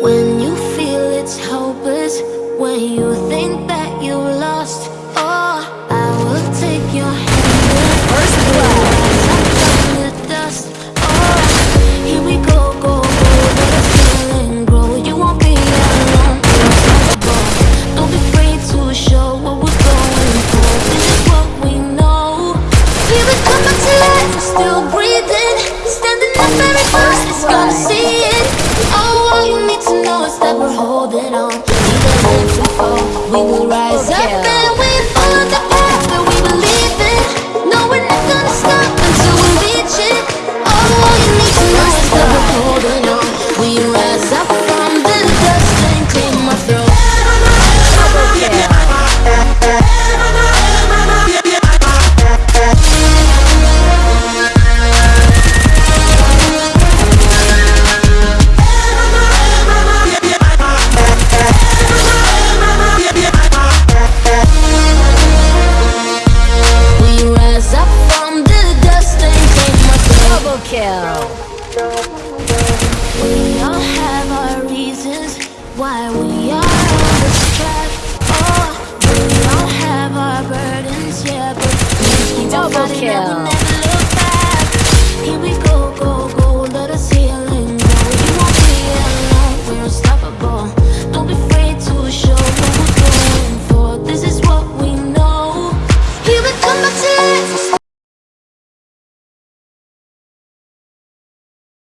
When you feel it's hopeless, when you think that you lost, oh, I will take your hand. First blood. the dust. Oh, here we go, go, go. Let us and grow. You won't be alone. Don't be afraid to show what we're going for. This is what we know. Still breathing, standing up. Everybody's gonna see está kill. We all have our reasons why we are on this track. Oh, we all have our burdens, yeah, but Double kill. we never look back. Here we go, go, go, let us heal and grow. You won't be alone, we're unstoppable.